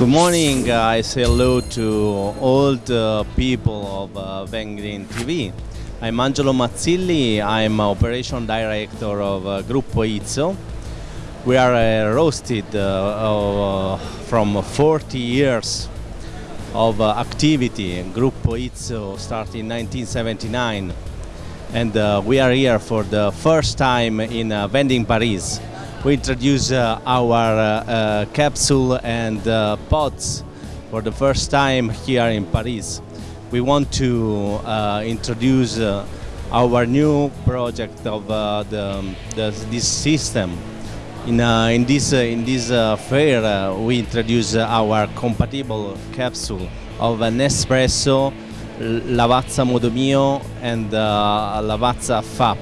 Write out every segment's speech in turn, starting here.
Good morning, uh, I say hello to all the uh, people of uh, TV. I'm Angelo Mazzilli, I'm Operation Director of uh, Gruppo Izzo. We are uh, roasted uh, uh, from 40 years of activity. Gruppo Izzo started in 1979 and uh, we are here for the first time in uh, Vending Paris. We introduce uh, our uh, uh, capsule and uh, pods for the first time here in Paris. We want to introduce our new project of the, the, this system in, in this, in this fair, we introduce our compatible capsule of Nespresso, Lavazza Modo Mio and Lavazza FAP.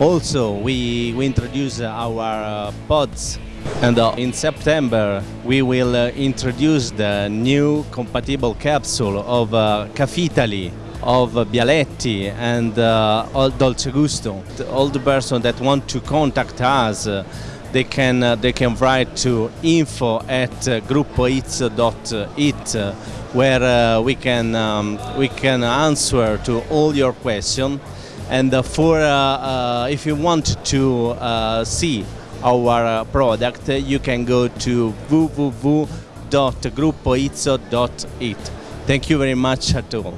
Also, we, we introduce our pods and uh, in September we will uh, introduce the new compatible capsule of uh, Caffitaly, of Bialetti and Dolce Gusto. All the person that want to contact us they can uh, they can write to info at uh, uh, where uh, we can um, we can answer to all your questions and uh, for uh, if you want to see our product you can go to www.gruppoizzo.it thank you very much at all